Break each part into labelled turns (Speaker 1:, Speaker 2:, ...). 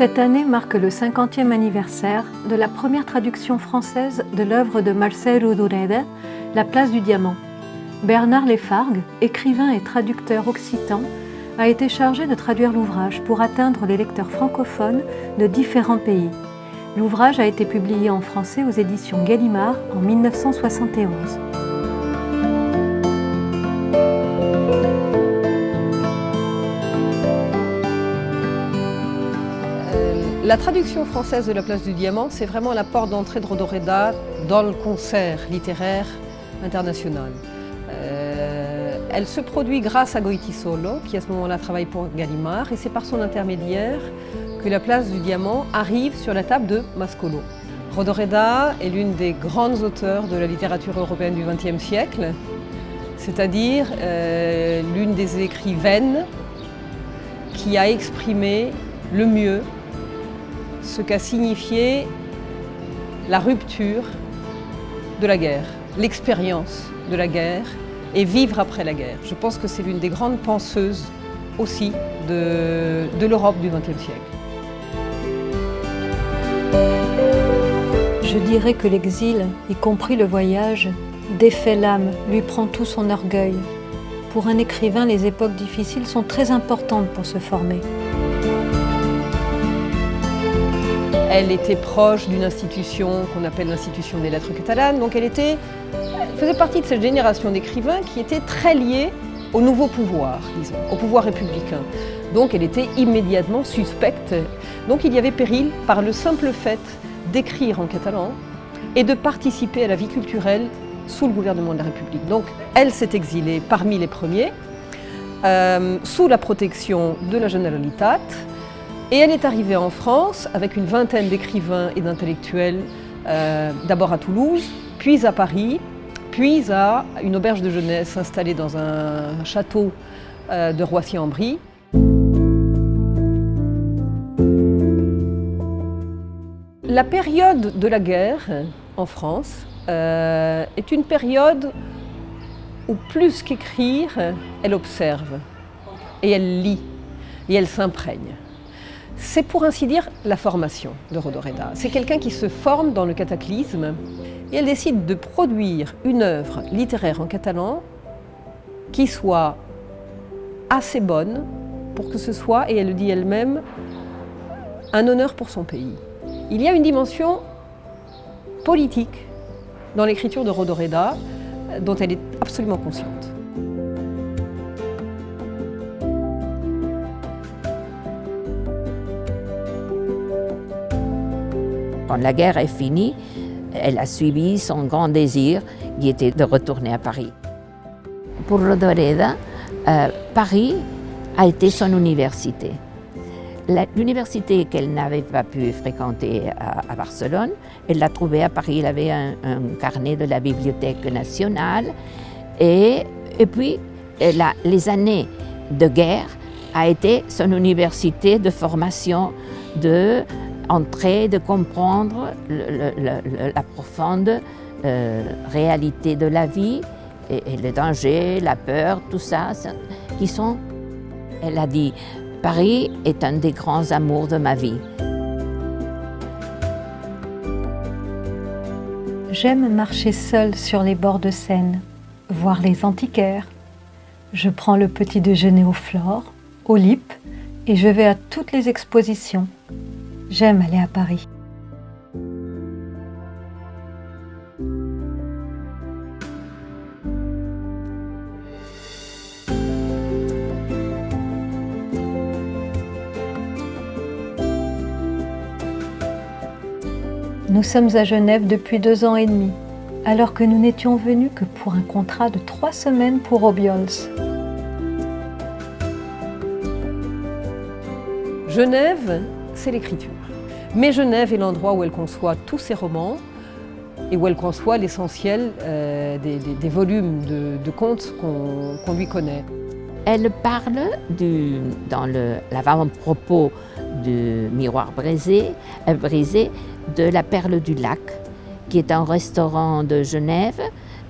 Speaker 1: Cette année marque le 50e anniversaire de la première traduction française de l'œuvre de Marcel Rodoreda, La place du diamant. Bernard Lefargue, écrivain et traducteur occitan, a été chargé de traduire l'ouvrage pour atteindre les lecteurs francophones de différents pays. L'ouvrage a été publié en français aux éditions Gallimard en 1971.
Speaker 2: La traduction française de La place du diamant, c'est vraiment la porte d'entrée de Rodoreda dans le concert littéraire international. Euh, elle se produit grâce à Goitisolo, qui à ce moment-là travaille pour Gallimard, et c'est par son intermédiaire que La place du diamant arrive sur la table de Mascolo. Rodoreda est l'une des grandes auteurs de la littérature européenne du XXe siècle, c'est-à-dire euh, l'une des écrivaines qui a exprimé le mieux ce qu'a signifié la rupture de la guerre, l'expérience de la guerre et vivre après la guerre. Je pense que c'est l'une des grandes penseuses aussi de, l'Europe du XXe siècle.
Speaker 1: Je dirais que l'exil, y compris le voyage, défait l'âme, lui prend tout son orgueil. Pour un écrivain, les époques difficiles sont très importantes pour se former.
Speaker 2: Elle était proche d'une institution qu'on appelle l'institution des lettres catalanes, donc elle, faisait partie de cette génération d'écrivains qui était très liée au nouveau pouvoir, disons, au pouvoir républicain. Donc elle était immédiatement suspecte. Donc il y avait péril par le simple fait d'écrire en catalan et de participer à la vie culturelle sous le gouvernement de la République. Donc elle s'est exilée parmi les premiers, euh, sous la protection de la Generalitat, et elle est arrivée en France avec une vingtaine d'écrivains et d'intellectuels, euh, d'abord à Toulouse, puis à Paris, puis à une auberge de jeunesse installée dans un château euh, de Roissy-en-Brie. La période de la guerre en France euh, est une période où plus qu'écrire, elle observe et elle lit et elle s'imprègne. C'est pour ainsi dire la formation de Rodoreda. C'est quelqu'un qui se forme dans le cataclysme et elle décide de produire une œuvre littéraire en catalan qui soit assez bonne pour que ce soit, et elle le dit elle-même, un honneur pour son pays. Il y a une dimension politique dans l'écriture de Rodoreda dont elle est absolument consciente.
Speaker 3: Quand la guerre est finie, elle a suivi son grand désir qui était de retourner à Paris. Pour Rodoreda, euh, Paris a été son université. L'université qu'elle n'avait pas pu fréquenter à, Barcelone, elle l'a trouvée à Paris. Elle avait un, carnet de la Bibliothèque nationale. Et, et puis, les années de guerre a été son université de formation de entrer, de comprendre la profonde euh, réalité de la vie et, et, le danger, la peur, tout ça, qui sont, elle a dit, Paris est un des grands amours de ma vie.
Speaker 1: J'aime marcher seule sur les bords de Seine, voir les antiquaires. Je prends le petit déjeuner au Flore, au Lip, et je vais à toutes les expositions. J'aime aller à Paris. Nous sommes à Genève depuis deux ans et demi, alors que nous n'étions venus que pour un contrat de trois semaines pour Obiols.
Speaker 2: Genève, c'est l'écriture. Mais Genève est l'endroit où elle conçoit tous ses romans et où elle conçoit l'essentiel euh, des, volumes de, contes qu'on lui connaît.
Speaker 3: Elle parle du, dans l'avant-propos du Miroir brisé, euh, brisé de la Perle du Lac, qui est un restaurant de Genève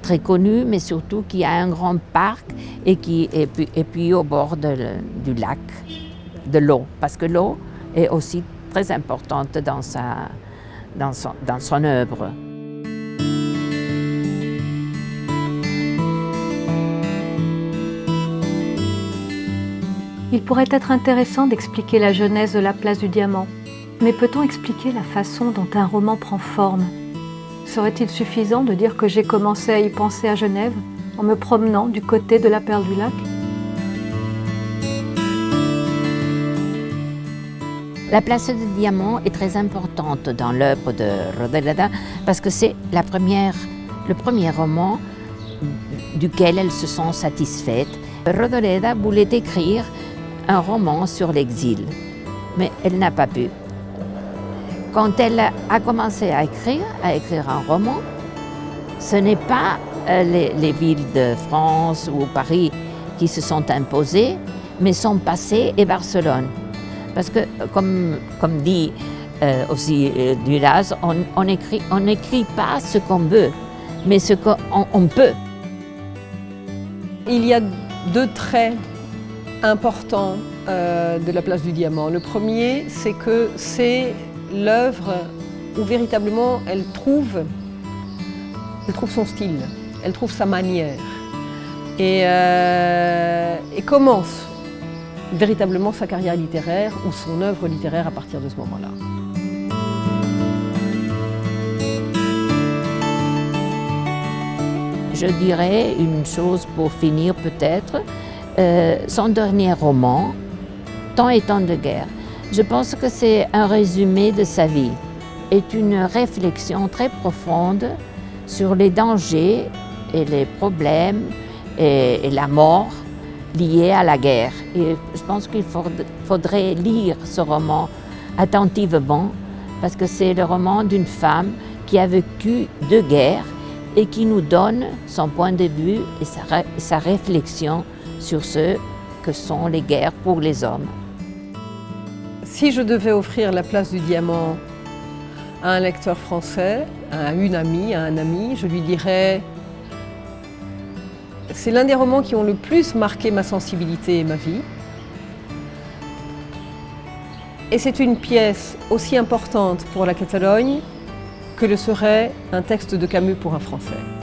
Speaker 3: très connu, mais surtout qui a un grand parc et qui est au bord du lac, de l'eau, parce que l'eau est aussi très importante dans, sa, dans, son, dans son œuvre.
Speaker 1: Il pourrait être intéressant d'expliquer la genèse de la place du diamant, mais peut-on expliquer la façon dont un roman prend forme? Serait-il suffisant de dire que j'ai commencé à y penser à Genève en me promenant du côté de la perle du lac?
Speaker 3: La place du diamant est très importante dans l'œuvre de Rodaleda parce que c'est le premier roman duquel elle se sent satisfaite. Rodaleda voulait écrire un roman sur l'exil, mais elle n'a pas pu. Quand elle a commencé à écrire, à écrire un roman, ce n'est pas euh, les, villes de France ou Paris qui se sont imposées, mais sont passées et Barcelone. Parce que, comme, comme dit euh, aussi euh, Duras, on n'écrit on n'écrit pas ce qu'on veut, mais ce qu'on on peut.
Speaker 2: Il y a deux traits important euh, de la place du diamant. Le premier, c'est que c'est l'œuvre où véritablement elle trouve, elle trouve son style, elle trouve sa manière et, euh, et commence véritablement sa carrière littéraire ou son œuvre littéraire à partir de ce moment-là.
Speaker 3: Je dirais une chose pour finir peut-être, euh, son dernier roman, Temps et temps de guerre. Je pense que c'est un résumé de sa vie, est une réflexion très profonde sur les dangers et les problèmes et, la mort liés à la guerre. Et je pense qu'il faudrait lire ce roman attentivement parce que c'est le roman d'une femme qui a vécu deux guerres et qui nous donne son point de vue et sa réflexion sur ce que sont les guerres pour les hommes.
Speaker 2: Si je devais offrir la place du diamant à un lecteur français, à une amie, à un ami, je lui dirais c'est l'un des romans qui ont le plus marqué ma sensibilité et ma vie. Et c'est une pièce aussi importante pour la Catalogne que le serait un texte de Camus pour un Français.